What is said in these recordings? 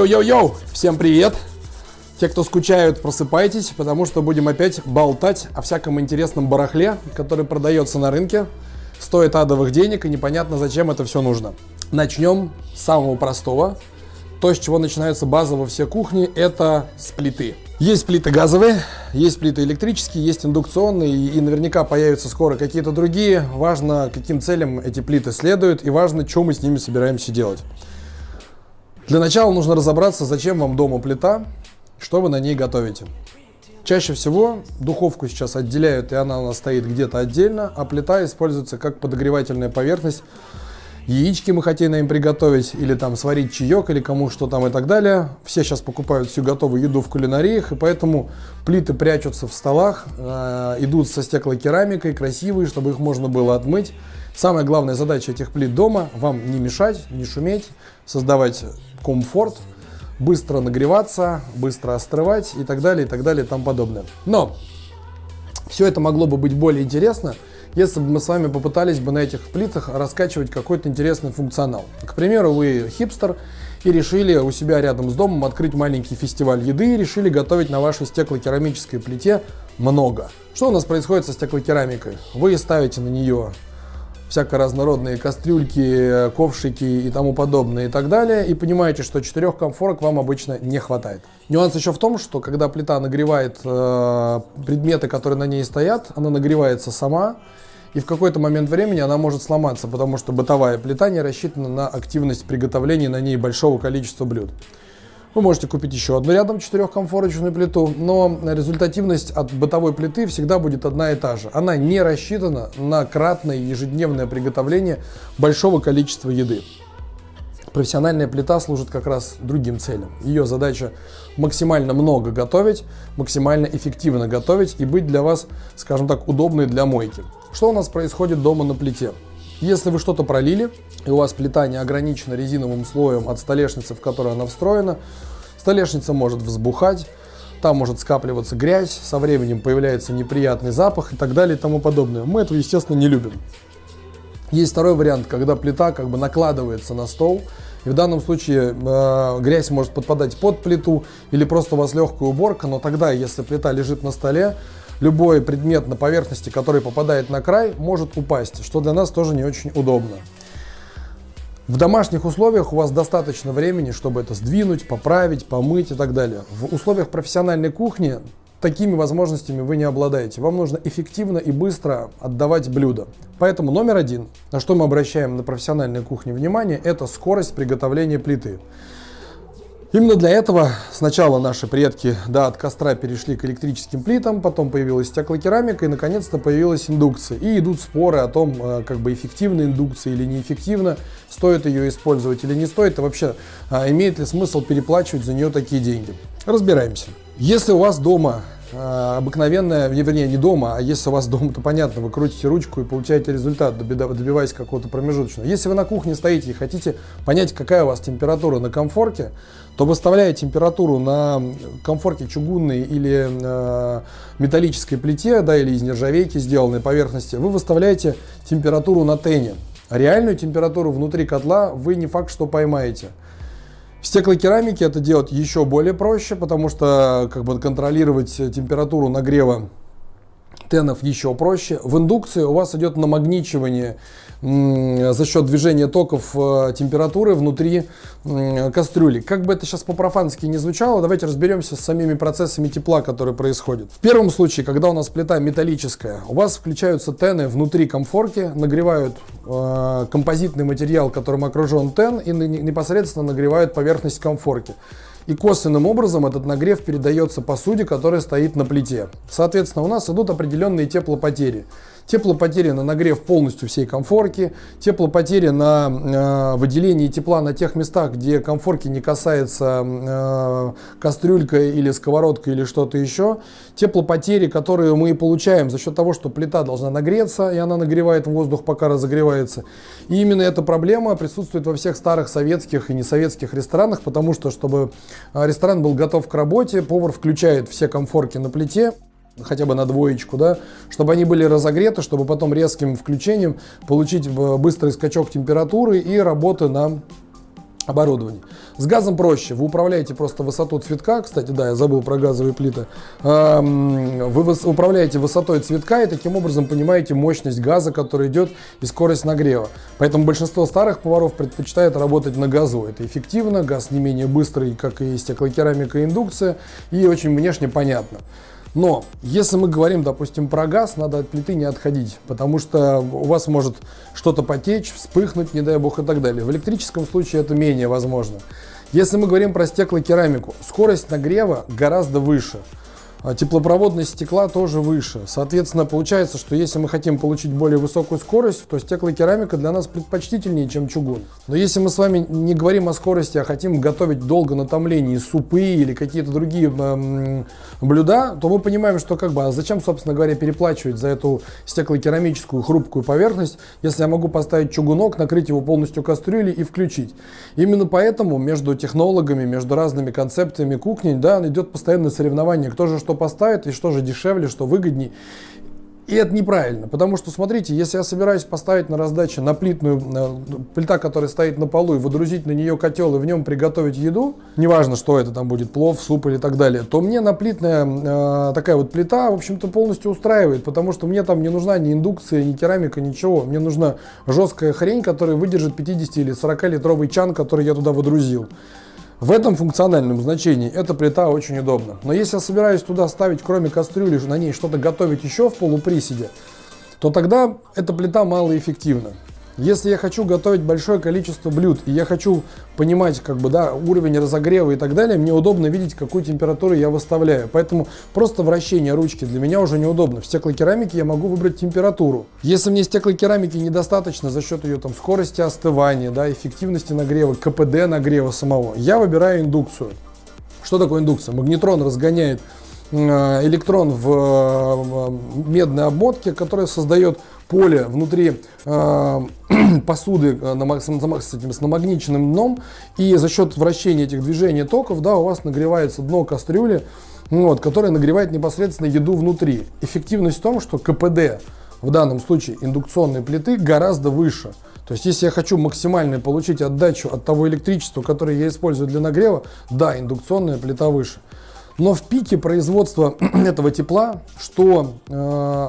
Йоу-йоу-йоу-йоу! Всем привет! Те, кто скучают, просыпайтесь, потому что будем опять болтать о всяком интересном барахле, который продается на рынке, стоит адовых денег и непонятно, зачем это все нужно. Начнем с самого простого. То, с чего начинаются базово все кухни, это с плиты. Есть плиты газовые, есть плиты электрические, есть индукционные, и наверняка появятся скоро какие-то другие. Важно, каким целям эти плиты следуют, и важно, что мы с ними собираемся делать. Для начала нужно разобраться, зачем вам дома плита, что вы на ней готовите. Чаще всего духовку сейчас отделяют, и она у нас стоит где-то отдельно, а плита используется как подогревательная поверхность. Яички мы хотим им приготовить, или там сварить чаек, или кому что там и так далее. Все сейчас покупают всю готовую еду в кулинариях, и поэтому плиты прячутся в столах, э, идут со стеклокерамикой, красивые, чтобы их можно было отмыть. Самая главная задача этих плит дома – вам не мешать, не шуметь, создавать комфорт, быстро нагреваться, быстро остывать и так далее, и так далее, и тому подобное. Но все это могло бы быть более интересно, если бы мы с вами попытались бы на этих плитах раскачивать какой-то интересный функционал. К примеру, вы хипстер и решили у себя рядом с домом открыть маленький фестиваль еды и решили готовить на вашей стеклокерамической плите много. Что у нас происходит со стеклокерамикой? Вы ставите на нее всяко разнородные кастрюльки, ковшики и тому подобное и так далее, и понимаете, что четырех комфорок вам обычно не хватает. Нюанс еще в том, что когда плита нагревает э, предметы, которые на ней стоят, она нагревается сама, и в какой-то момент времени она может сломаться, потому что бытовая плита не рассчитана на активность приготовления на ней большого количества блюд. Вы можете купить еще одну рядом четырехкомфорочную плиту, но результативность от бытовой плиты всегда будет одна и та же. Она не рассчитана на кратное ежедневное приготовление большого количества еды. Профессиональная плита служит как раз другим целям. Ее задача максимально много готовить, максимально эффективно готовить и быть для вас, скажем так, удобной для мойки. Что у нас происходит дома на плите? Если вы что-то пролили, и у вас плита не ограничена резиновым слоем от столешницы, в которую она встроена, столешница может взбухать, там может скапливаться грязь, со временем появляется неприятный запах и так далее и тому подобное. Мы этого, естественно, не любим. Есть второй вариант, когда плита как бы накладывается на стол, и в данном случае э, грязь может подпадать под плиту или просто у вас легкая уборка, но тогда, если плита лежит на столе, любой предмет на поверхности, который попадает на край, может упасть, что для нас тоже не очень удобно. В домашних условиях у вас достаточно времени, чтобы это сдвинуть, поправить, помыть и так далее. В условиях профессиональной кухни такими возможностями вы не обладаете. Вам нужно эффективно и быстро отдавать блюда. Поэтому номер один, на что мы обращаем на профессиональной кухне внимание, это скорость приготовления плиты. Именно для этого сначала наши предки да, от костра перешли к электрическим плитам, потом появилась стеклокерамика и наконец-то появилась индукция. И идут споры о том, э, как бы эффективна индукция или неэффективна, стоит ее использовать или не стоит, и вообще а, имеет ли смысл переплачивать за нее такие деньги. Разбираемся. Если у вас дома обыкновенная, вернее не дома, а если у вас дома, то понятно, вы крутите ручку и получаете результат, добиваясь какого-то промежуточного. Если вы на кухне стоите и хотите понять, какая у вас температура на комфорке, то выставляя температуру на комфорке чугунной или э, металлической плите, да, или из нержавейки сделанной поверхности, вы выставляете температуру на тене. А реальную температуру внутри котла вы не факт, что поймаете. В стеклокерамике это делать еще более проще, потому что как бы контролировать температуру нагрева тенов еще проще. В индукции у вас идет намагничивание за счет движения токов э, температуры внутри кастрюли. Как бы это сейчас по-профански не звучало, давайте разберемся с самими процессами тепла, которые происходят. В первом случае, когда у нас плита металлическая, у вас включаются тены внутри комфорки, нагревают э, композитный материал, которым окружен тен, и непосредственно нагревают поверхность комфорки и косвенным образом этот нагрев передается посуде, которая стоит на плите. Соответственно, у нас идут определенные теплопотери. Теплопотери на нагрев полностью всей комфорки, теплопотери на э, выделение тепла на тех местах, где комфорки не касается э, кастрюлька или сковородка или что-то еще. Теплопотери, которые мы получаем за счет того, что плита должна нагреться, и она нагревает воздух, пока разогревается. И именно эта проблема присутствует во всех старых советских и несоветских ресторанах, потому что, чтобы э, ресторан был готов к работе, повар включает все комфорки на плите, хотя бы на двоечку, да, чтобы они были разогреты, чтобы потом резким включением получить быстрый скачок температуры и работы на оборудований. С газом проще. Вы управляете просто высоту цветка. Кстати, да, я забыл про газовые плиты. Вы управляете высотой цветка и таким образом понимаете мощность газа, который идет и скорость нагрева. Поэтому большинство старых поваров предпочитает работать на газу. Это эффективно, газ не менее быстрый, как и стеклокерамика и индукция, и очень внешне понятно. Но если мы говорим, допустим, про газ, надо от плиты не отходить, потому что у вас может что-то потечь, вспыхнуть, не дай бог и так далее. В электрическом случае это менее возможно. Если мы говорим про стеклокерамику, скорость нагрева гораздо выше. А теплопроводность стекла тоже выше. Соответственно, получается, что если мы хотим получить более высокую скорость, то стеклокерамика для нас предпочтительнее, чем чугун. Но если мы с вами не говорим о скорости, а хотим готовить долго на томлении супы или какие-то другие э, блюда, то мы понимаем, что как бы, а зачем, собственно говоря, переплачивать за эту стеклокерамическую хрупкую поверхность, если я могу поставить чугунок, накрыть его полностью кастрюлей и включить. Именно поэтому между технологами, между разными концепциями кухни, да, идет постоянное соревнование, кто же что что поставить и что же дешевле, что выгоднее. И это неправильно, потому что, смотрите, если я собираюсь поставить на раздаче на плитную, плита, которая стоит на полу, и выдрузить на нее котел и в нем приготовить еду, неважно, что это там будет, плов, суп или так далее, то мне наплитная э, такая вот плита, в общем-то, полностью устраивает, потому что мне там не нужна ни индукция, ни керамика, ничего. Мне нужна жесткая хрень, которая выдержит 50 или 40 литровый чан, который я туда выдрузил. В этом функциональном значении эта плита очень удобна. Но если я собираюсь туда ставить, кроме кастрюли, на ней что-то готовить еще в полуприседе, то тогда эта плита малоэффективна. Если я хочу готовить большое количество блюд, и я хочу понимать как бы, да, уровень разогрева и так далее, мне удобно видеть, какую температуру я выставляю. Поэтому просто вращение ручки для меня уже неудобно. В стеклокерамике я могу выбрать температуру. Если мне стеклокерамики недостаточно за счет ее там, скорости остывания, да, эффективности нагрева, КПД нагрева самого, я выбираю индукцию. Что такое индукция? Магнетрон разгоняет электрон в э, медной обмотке, которая создает поле внутри э, посуды э, на, с, этим, с намагниченным дном, и за счет вращения этих движений токов, да, у вас нагревается дно кастрюли, вот, которое нагревает непосредственно еду внутри. Эффективность в том, что КПД в данном случае индукционной плиты гораздо выше. То есть, если я хочу максимально получить отдачу от того электричества, которое я использую для нагрева, да, индукционная плита выше. Но в пике производства этого тепла, что э,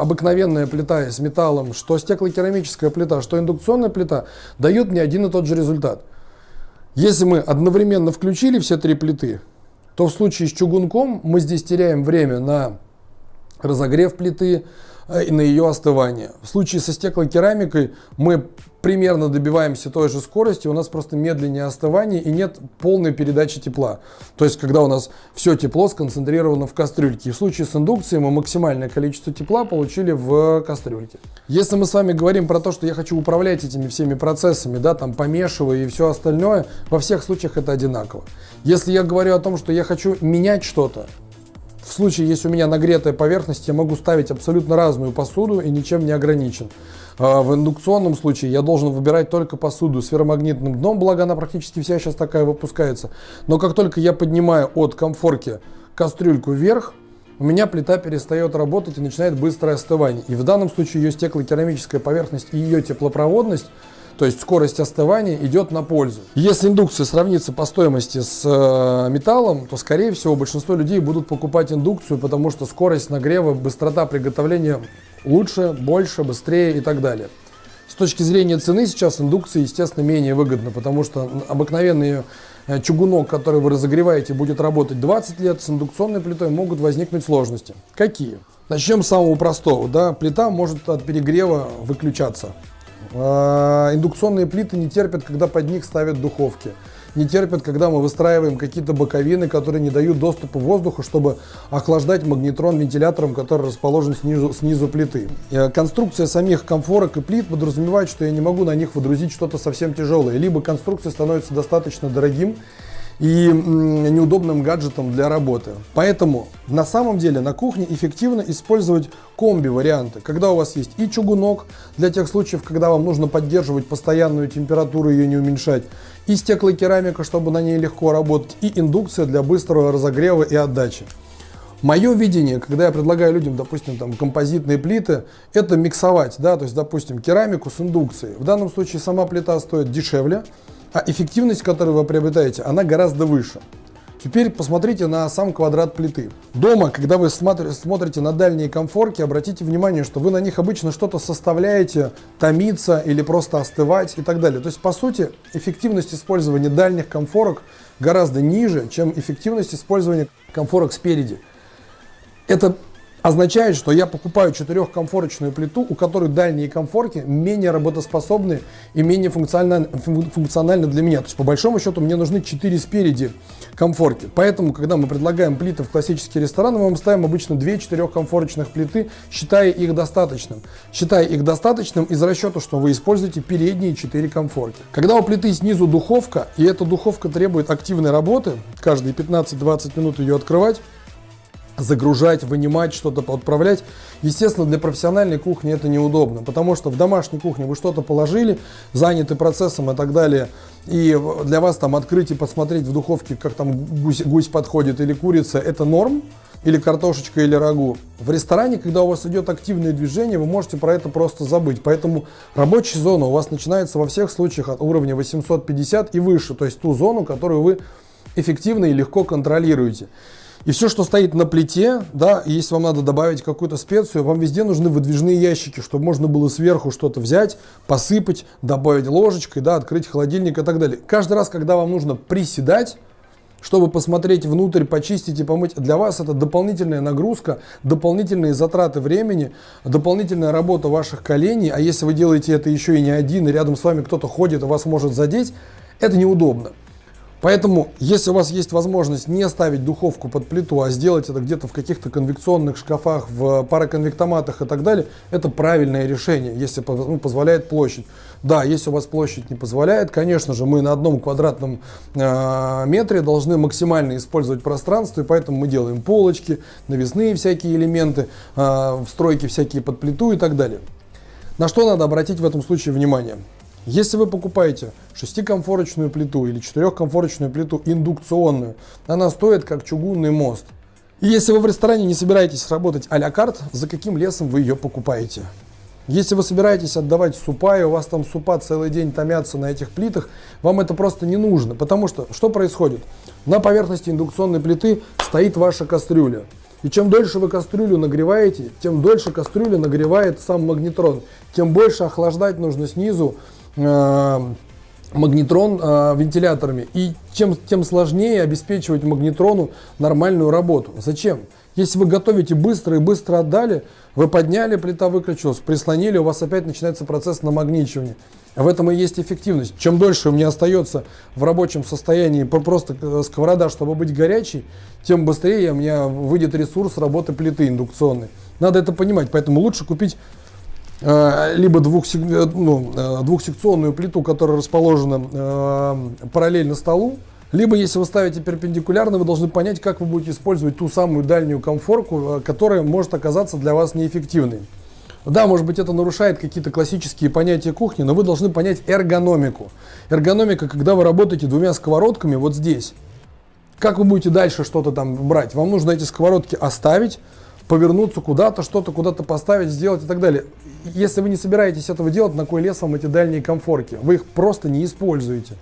обыкновенная плита с металлом, что стеклокерамическая плита, что индукционная плита, дают мне один и тот же результат. Если мы одновременно включили все три плиты, то в случае с чугунком мы здесь теряем время на разогрев плиты, и на ее остывание. В случае со стеклокерамикой мы примерно добиваемся той же скорости, у нас просто медленнее остывание и нет полной передачи тепла. То есть, когда у нас все тепло сконцентрировано в кастрюльке. И в случае с индукцией мы максимальное количество тепла получили в кастрюльке. Если мы с вами говорим про то, что я хочу управлять этими всеми процессами, да, там помешивая и все остальное, во всех случаях это одинаково. Если я говорю о том, что я хочу менять что-то, в случае, если у меня нагретая поверхность, я могу ставить абсолютно разную посуду и ничем не ограничен. А, в индукционном случае я должен выбирать только посуду с ферромагнитным дном, благо она практически вся сейчас такая выпускается. Но как только я поднимаю от комфорки кастрюльку вверх, у меня плита перестает работать и начинает быстрое остывание. И в данном случае ее стеклокерамическая поверхность и ее теплопроводность то есть скорость остывания идет на пользу. Если индукция сравнится по стоимости с э, металлом, то скорее всего большинство людей будут покупать индукцию, потому что скорость нагрева, быстрота приготовления лучше, больше, быстрее и так далее. С точки зрения цены сейчас индукция, естественно, менее выгодна, потому что обыкновенный э, чугунок, который вы разогреваете, будет работать 20 лет, с индукционной плитой могут возникнуть сложности. Какие? Начнем с самого простого. Да? Плита может от перегрева выключаться. А, индукционные плиты не терпят, когда под них ставят духовки. Не терпят, когда мы выстраиваем какие-то боковины, которые не дают доступа воздуха, чтобы охлаждать магнетрон вентилятором, который расположен снизу, снизу плиты. Э, конструкция самих комфорок и плит подразумевает, что я не могу на них выдрузить что-то совсем тяжелое. Либо конструкция становится достаточно дорогим, и неудобным гаджетом для работы. Поэтому на самом деле на кухне эффективно использовать комби-варианты, когда у вас есть и чугунок, для тех случаев, когда вам нужно поддерживать постоянную температуру, ее не уменьшать, и стеклокерамика, чтобы на ней легко работать, и индукция для быстрого разогрева и отдачи. Мое видение, когда я предлагаю людям, допустим, там, композитные плиты, это миксовать, да, то есть, допустим, керамику с индукцией. В данном случае сама плита стоит дешевле, а эффективность, которую вы приобретаете, она гораздо выше. Теперь посмотрите на сам квадрат плиты. Дома, когда вы смотрите на дальние комфорки, обратите внимание, что вы на них обычно что-то составляете, томиться или просто остывать и так далее. То есть, по сути, эффективность использования дальних комфорок гораздо ниже, чем эффективность использования комфорок спереди. Это означает, что я покупаю четырехкомфорочную плиту, у которой дальние комфорки менее работоспособны и менее функциональны, функциональны для меня. То есть, по большому счету, мне нужны 4 спереди комфорки. Поэтому, когда мы предлагаем плиты в классические рестораны, мы вам ставим обычно 2 четырехкомфорочных плиты, считая их достаточным. Считая их достаточным из расчета, что вы используете передние 4 комфорки. Когда у плиты снизу духовка, и эта духовка требует активной работы, каждые 15-20 минут ее открывать, загружать, вынимать, что-то отправлять. Естественно, для профессиональной кухни это неудобно, потому что в домашней кухне вы что-то положили, заняты процессом и так далее, и для вас там открыть и посмотреть в духовке, как там гусь, гусь подходит или курица, это норм, или картошечка, или рагу. В ресторане, когда у вас идет активное движение, вы можете про это просто забыть. Поэтому рабочая зона у вас начинается во всех случаях от уровня 850 и выше, то есть ту зону, которую вы эффективно и легко контролируете. И все, что стоит на плите, да, если вам надо добавить какую-то специю, вам везде нужны выдвижные ящики, чтобы можно было сверху что-то взять, посыпать, добавить ложечкой, да, открыть холодильник и так далее. Каждый раз, когда вам нужно приседать, чтобы посмотреть внутрь, почистить и помыть. Для вас это дополнительная нагрузка, дополнительные затраты времени, дополнительная работа ваших коленей. А если вы делаете это еще и не один, и рядом с вами кто-то ходит и вас может задеть, это неудобно. Поэтому, если у вас есть возможность не ставить духовку под плиту, а сделать это где-то в каких-то конвекционных шкафах, в пароконвектоматах и так далее, это правильное решение, если ну, позволяет площадь. Да, если у вас площадь не позволяет, конечно же, мы на одном квадратном э, метре должны максимально использовать пространство, и поэтому мы делаем полочки, навесные всякие элементы, э, встройки всякие под плиту и так далее. На что надо обратить в этом случае внимание? Если вы покупаете шестикомфорочную плиту или четырехкомфорочную плиту индукционную, она стоит как чугунный мост. И если вы в ресторане не собираетесь работать а-ля карт, за каким лесом вы ее покупаете? Если вы собираетесь отдавать супа, и у вас там супа целый день томятся на этих плитах, вам это просто не нужно. Потому что, что происходит? На поверхности индукционной плиты стоит ваша кастрюля. И чем дольше вы кастрюлю нагреваете, тем дольше кастрюля нагревает сам магнетрон. Тем больше охлаждать нужно снизу Э, магнетрон э, вентиляторами. И чем, тем сложнее обеспечивать магнетрону нормальную работу. Зачем? Если вы готовите быстро и быстро отдали, вы подняли, плита выключилась, прислонили, у вас опять начинается процесс намагничивания. В этом и есть эффективность. Чем дольше у меня остается в рабочем состоянии просто э, сковорода, чтобы быть горячей, тем быстрее у меня выйдет ресурс работы плиты индукционной. Надо это понимать, поэтому лучше купить либо двухсек, э, ну, э, двухсекционную плиту, которая расположена параллельно столу, либо если вы ставите перпендикулярно, вы должны понять, как вы будете использовать ту самую дальнюю комфорку, которая может оказаться для вас неэффективной. Да, может быть это нарушает какие-то классические понятия кухни, но вы должны понять эргономику. Эргономика, когда вы работаете двумя сковородками вот здесь. Как вы будете дальше что-то там брать? Вам нужно эти сковородки оставить, повернуться куда-то, что-то куда-то поставить, сделать и так далее. Если вы не собираетесь этого делать, на кой лес вам эти дальние комфорки? Вы их просто не используете.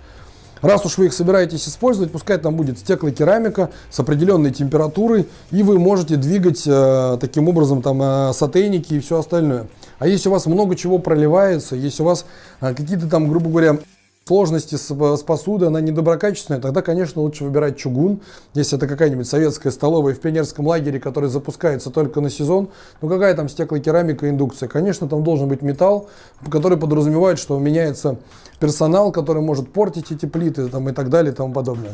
Раз уж вы их собираетесь использовать, пускай там будет стеклокерамика с определенной температурой, и вы можете двигать э, таким образом там э, сотейники и все остальное. А если у вас много чего проливается, если у вас э, какие-то там, грубо говоря, сложности с, с посудой, она недоброкачественная, тогда, конечно, лучше выбирать чугун. Если это какая-нибудь советская столовая в пионерском лагере, который запускается только на сезон, ну какая там стеклокерамика, индукция? Конечно, там должен быть металл, который подразумевает, что меняется персонал, который может портить эти плиты там, и так далее и тому подобное.